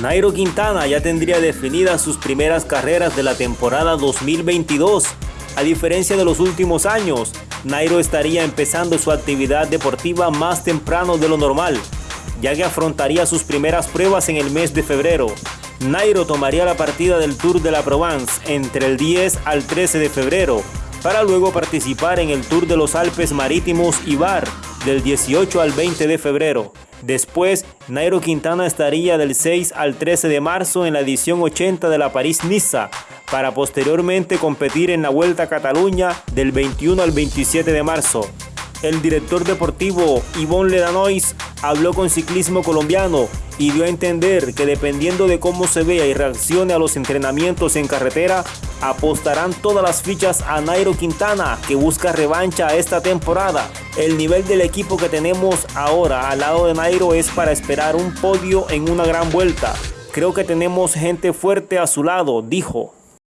Nairo Quintana ya tendría definidas sus primeras carreras de la temporada 2022. A diferencia de los últimos años, Nairo estaría empezando su actividad deportiva más temprano de lo normal, ya que afrontaría sus primeras pruebas en el mes de febrero. Nairo tomaría la partida del Tour de la Provence entre el 10 al 13 de febrero, para luego participar en el Tour de los Alpes Marítimos y Bar del 18 al 20 de febrero. Después, Nairo Quintana estaría del 6 al 13 de marzo en la edición 80 de la París-Niza, para posteriormente competir en la Vuelta a Cataluña del 21 al 27 de marzo. El director deportivo Yvonne Ledanois habló con Ciclismo Colombiano y dio a entender que dependiendo de cómo se vea y reaccione a los entrenamientos en carretera, apostarán todas las fichas a Nairo Quintana, que busca revancha esta temporada. El nivel del equipo que tenemos ahora al lado de Nairo es para esperar un podio en una gran vuelta. Creo que tenemos gente fuerte a su lado, dijo.